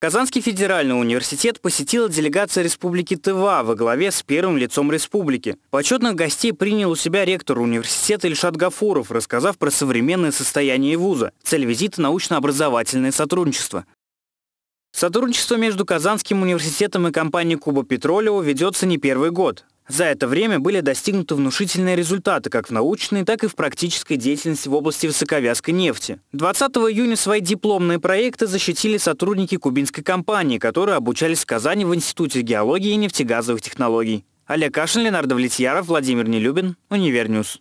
Казанский федеральный университет посетила делегация Республики Тыва во главе с первым лицом республики. Почетных гостей принял у себя ректор университета Ильшат Гафуров, рассказав про современное состояние вуза. Цель визита – научно-образовательное сотрудничество. Сотрудничество между Казанским университетом и компанией Куба Петролео ведется не первый год. За это время были достигнуты внушительные результаты как в научной, так и в практической деятельности в области высоковязкой нефти. 20 июня свои дипломные проекты защитили сотрудники кубинской компании, которые обучались в Казани в Институте геологии и нефтегазовых технологий. Олег Кашин, Ленардо Влетьяров, Владимир Нелюбин, Универньюз.